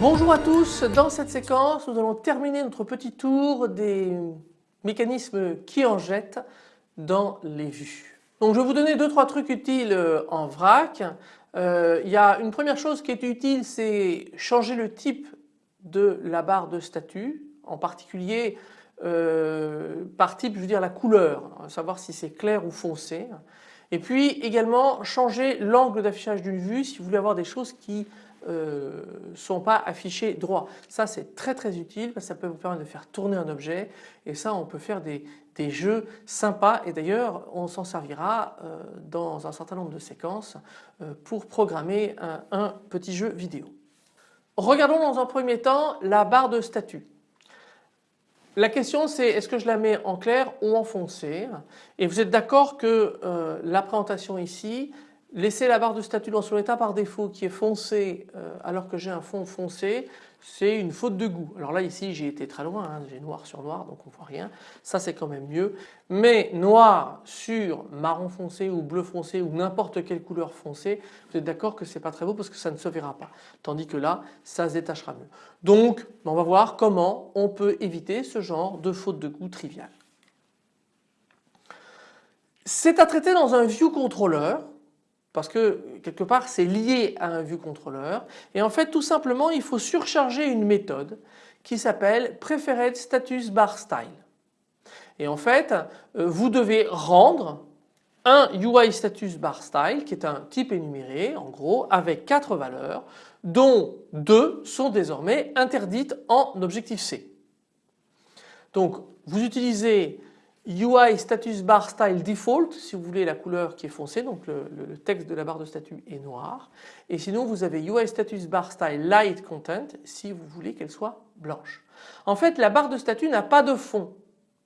Bonjour à tous, dans cette séquence nous allons terminer notre petit tour des mécanismes qui en jettent dans les vues. Donc je vais vous donner deux trois trucs utiles euh, en vrac. Euh, il y a une première chose qui est utile c'est changer le type de la barre de statut en particulier euh, par type je veux dire la couleur, savoir si c'est clair ou foncé. Et puis également changer l'angle d'affichage d'une vue si vous voulez avoir des choses qui euh, sont pas affichés droit. Ça c'est très très utile parce que ça peut vous permettre de faire tourner un objet et ça on peut faire des, jeux sympas et d'ailleurs on s'en servira euh, dans un certain nombre de séquences euh, pour programmer un, un petit jeu vidéo. Regardons dans un premier temps la barre de statut. La question c'est est-ce que je la mets en clair ou en foncé? Et vous êtes d'accord que euh, la présentation ici Laisser la barre de statut dans son état par défaut qui est foncé euh, alors que j'ai un fond foncé, c'est une faute de goût. Alors là ici j'ai été très loin, hein, j'ai noir sur noir donc on voit rien, ça c'est quand même mieux. Mais noir sur marron foncé ou bleu foncé ou n'importe quelle couleur foncée, vous êtes d'accord que c'est pas très beau parce que ça ne se verra pas. Tandis que là ça se détachera mieux. Donc on va voir comment on peut éviter ce genre de faute de goût triviale. C'est à traiter dans un view controller parce que quelque part c'est lié à un vue contrôleur et en fait tout simplement il faut surcharger une méthode qui s'appelle preferred status bar style. Et en fait euh, vous devez rendre un UI status bar style qui est un type énuméré en gros avec quatre valeurs dont deux sont désormais interdites en objectif C. Donc vous utilisez UI status bar style default si vous voulez la couleur qui est foncée donc le, texte de la barre de statut est noir et sinon vous avez UI status bar style light content si vous voulez qu'elle soit blanche. En fait la barre de statut n'a pas de fond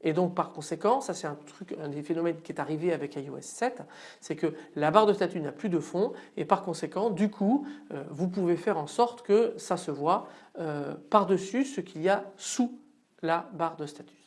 et donc par conséquent ça c'est un truc un des phénomènes qui est arrivé avec iOS 7 c'est que la barre de statut n'a plus de fond et par conséquent du coup euh, vous pouvez faire en sorte que ça se voit euh, par dessus ce qu'il y a sous la barre de statut.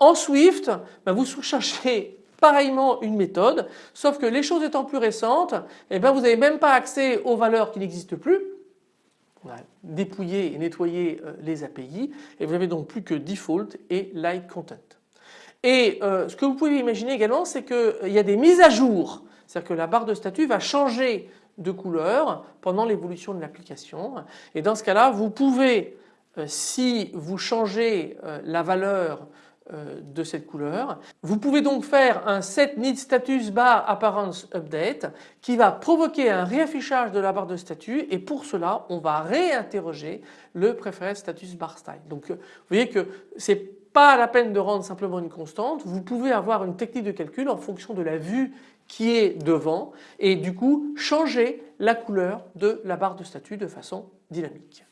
En Swift, ben, vous surchargez pareillement une méthode, sauf que les choses étant plus récentes, eh ben, vous n'avez même pas accès aux valeurs qui n'existent plus. On a et nettoyé euh, les API et vous n'avez donc plus que default et like content. Et euh, ce que vous pouvez imaginer également c'est qu'il euh, y a des mises à jour, c'est-à-dire que la barre de statut va changer de couleur pendant l'évolution de l'application et dans ce cas-là vous pouvez si vous changez la valeur de cette couleur. Vous pouvez donc faire un set status bar appearance update qui va provoquer un réaffichage de la barre de statut et pour cela on va réinterroger le preferred status bar style. Donc euh, vous voyez que c'est pas la peine de rendre simplement une constante, vous pouvez avoir une technique de calcul en fonction de la vue qui est devant et du coup changer la couleur de la barre de statut de façon dynamique.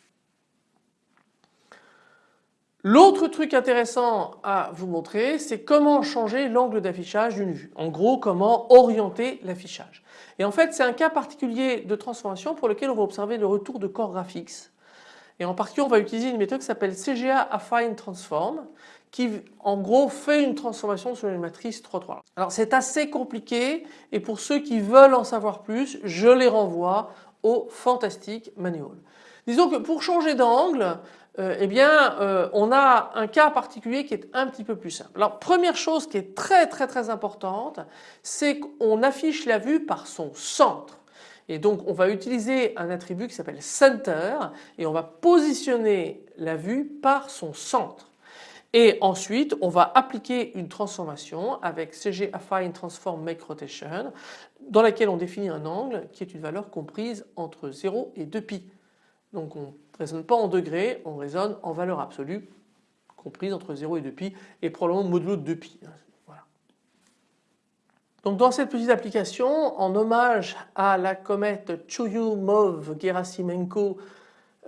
L'autre truc intéressant à vous montrer c'est comment changer l'angle d'affichage d'une vue. En gros comment orienter l'affichage. Et en fait c'est un cas particulier de transformation pour lequel on va observer le retour de Core Graphics. Et en particulier on va utiliser une méthode qui s'appelle CGA Affine Transform qui en gros fait une transformation sur une matrice 3-3. Alors c'est assez compliqué et pour ceux qui veulent en savoir plus je les renvoie au Fantastic Manual. Disons que pour changer d'angle euh, eh bien euh, on a un cas particulier qui est un petit peu plus simple. Alors première chose qui est très très très importante c'est qu'on affiche la vue par son centre. Et donc on va utiliser un attribut qui s'appelle center et on va positionner la vue par son centre. Et ensuite on va appliquer une transformation avec CG Affine Transform Make Rotation dans laquelle on définit un angle qui est une valeur comprise entre 0 et 2pi. Donc on raisonne pas en degrés, on raisonne en valeur absolue comprise entre 0 et 2pi et probablement modulo de 2pi. Voilà. Donc dans cette petite application, en hommage à la comète Churyumov-Gerasimenko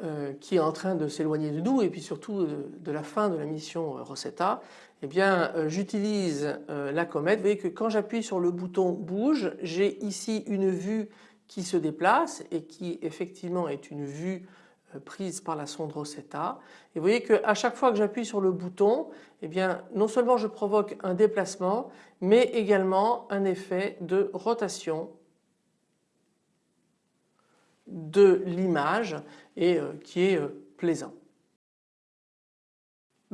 euh, qui est en train de s'éloigner de nous et puis surtout euh, de, la fin de la mission euh, Rosetta, eh bien j'utilise la comète. Vous voyez que quand j'appuie sur le bouton bouge, j'ai ici une vue qui se déplace et qui effectivement est une vue prise par la sonde Rosetta. Et vous voyez qu'à chaque fois que j'appuie sur le bouton, eh bien non seulement je provoque un déplacement mais également un effet de rotation de l'image et euh, qui est euh, plaisant.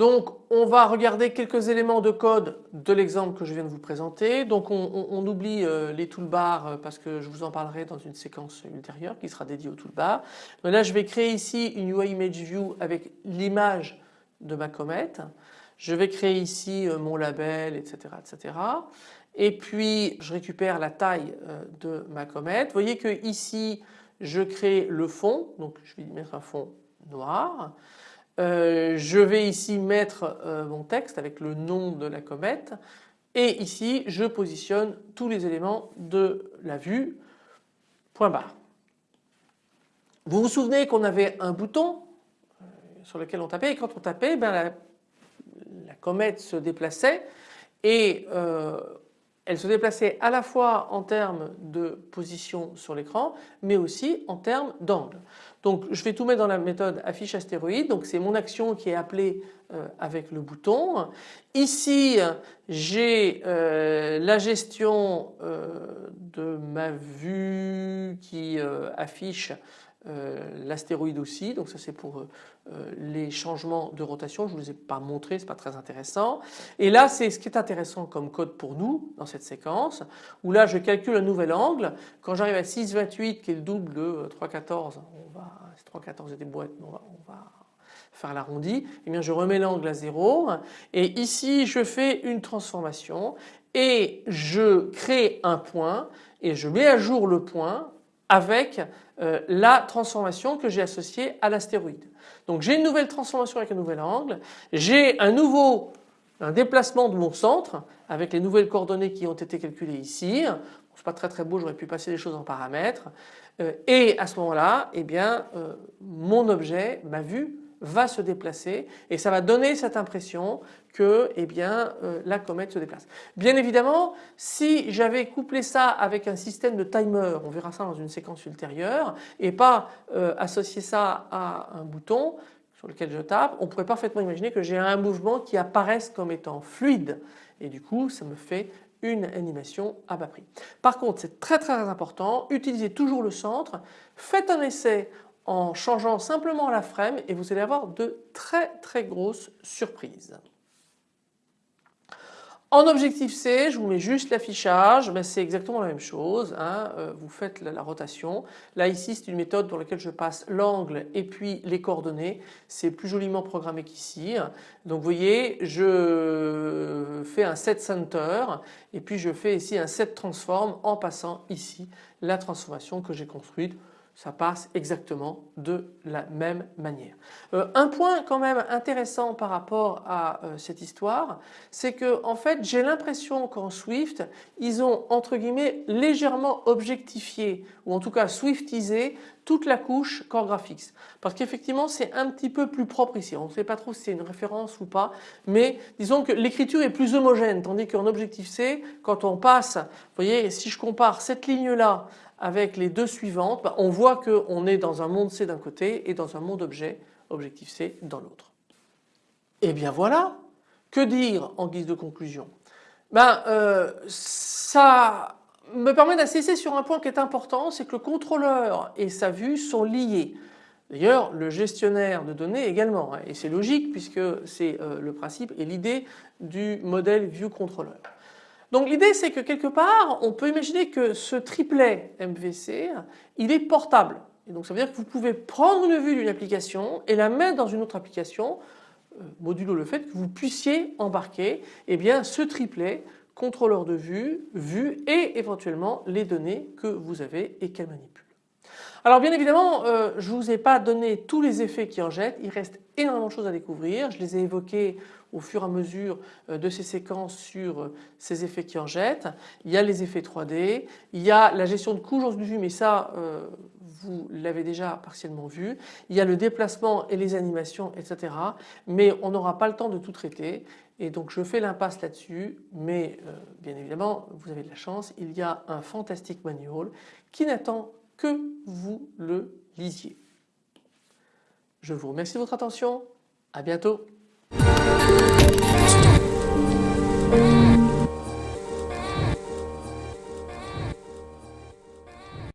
Donc on va regarder quelques éléments de code de l'exemple que je viens de vous présenter. Donc on, oublie euh, les toolbars parce que je vous en parlerai dans une séquence ultérieure qui sera dédiée aux toolbars. Mais là je vais créer ici une UI Image View avec l'image de ma comète. Je vais créer ici mon label etc. etc. Et puis je récupère la taille de ma comète. Vous voyez que ici je crée le fond, donc je vais mettre un fond noir. Euh, je vais ici mettre euh, mon texte avec le nom de la comète et ici je positionne tous les éléments de la vue, point barre. Vous vous souvenez qu'on avait un bouton euh, sur lequel on tapait et quand on tapait ben la, la, comète se déplaçait et elle se déplaçait à la fois en termes de position sur l'écran mais aussi en termes d'angle. Donc je vais tout mettre dans la méthode affiche astéroïde donc c'est mon action qui est appelée euh, avec le bouton. Ici j'ai euh, la gestion euh, de ma vue qui affiche l'astéroïde aussi donc ça c'est pour euh, les changements de rotation, je ne vous les ai pas montrés, ce n'est pas très intéressant. Et là c'est ce qui est intéressant comme code pour nous dans cette séquence où là je calcule un nouvel angle. Quand j'arrive à 6,28 qui est le double de 3,14, on va, 3,14 et des boîtes, on va, on va faire l'arrondi, et eh bien je remets l'angle à 0 et ici je fais une transformation et je crée un point et je mets à jour le point avec euh, la transformation que j'ai associée à l'astéroïde. Donc j'ai une nouvelle transformation avec un nouvel angle, j'ai un nouveau déplacement de mon centre avec les nouvelles coordonnées qui ont été calculées ici. Bon, c'est pas très très beau, j'aurais pu passer les choses en paramètres. Euh, et à ce moment-là, eh bien, euh, mon objet, ma vue, va se déplacer et ça va donner cette impression que eh bien, euh, la comète se déplace. Bien évidemment si j'avais couplé ça avec un système de timer, on verra ça dans une séquence ultérieure et pas euh, associer ça à un bouton sur lequel je tape, on pourrait parfaitement imaginer que j'ai un mouvement qui apparaisse comme étant fluide et du coup ça me fait une animation à bas prix. Par contre c'est très très important, utilisez toujours le centre, faites un essai en changeant simplement la frame et vous allez avoir de très très grosses surprises. En objectif C, je vous mets juste l'affichage, mais c'est exactement la même chose. Hein. Euh, vous faites la, rotation. Là ici c'est une méthode dans laquelle je passe l'angle et puis les coordonnées. C'est plus joliment programmé qu'ici. Donc vous voyez je fais un set center et puis je fais ici un set transform en passant ici la transformation que j'ai construite ça passe exactement de la même manière. Euh, un point quand même intéressant par rapport à euh, cette histoire, c'est que en fait j'ai l'impression qu'en Swift ils ont entre guillemets légèrement objectifié ou en tout cas swiftisé toute la couche Core Graphics parce qu'effectivement c'est un petit peu plus propre ici. On ne sait pas trop si c'est une référence ou pas mais disons que l'écriture est plus homogène tandis qu'en Objective C quand on passe, vous voyez si je compare cette ligne là avec les deux suivantes, bah, on voit qu'on est dans un monde C d'un côté et dans un monde objet, objectif C, dans l'autre. Et eh bien voilà, que dire en guise de conclusion? Ben, euh, Ça me permet d'insister sur un point qui est important, c'est que le contrôleur et sa vue sont liés. D'ailleurs le gestionnaire de données également hein, et c'est logique puisque c'est euh, le principe et l'idée du modèle ViewController. Donc l'idée c'est que quelque part on peut imaginer que ce triplet MVC il est portable. Et donc ça veut dire que vous pouvez prendre une vue d'une application et la mettre dans une autre application euh, modulo le fait que vous puissiez embarquer eh bien, ce triplet contrôleur de vue, vue et éventuellement les données que vous avez et qu'elle manipule. Alors bien évidemment, euh, je ne vous ai pas donné tous les effets qui en jettent, il reste énormément de choses à découvrir. Je les ai évoqués au fur et à mesure euh, de ces séquences sur euh, ces effets qui en jettent. Il y a les effets 3D, il y a la gestion de coûts, j'en suis mais ça vous l'avez déjà partiellement vu. Il y a le déplacement et les animations, etc. Mais on n'aura pas le temps de tout traiter et donc je fais l'impasse là-dessus. Mais bien évidemment, vous avez de la chance, il y a un fantastique manual qui n'attend que vous le lisiez. Je vous remercie de votre attention, à bientôt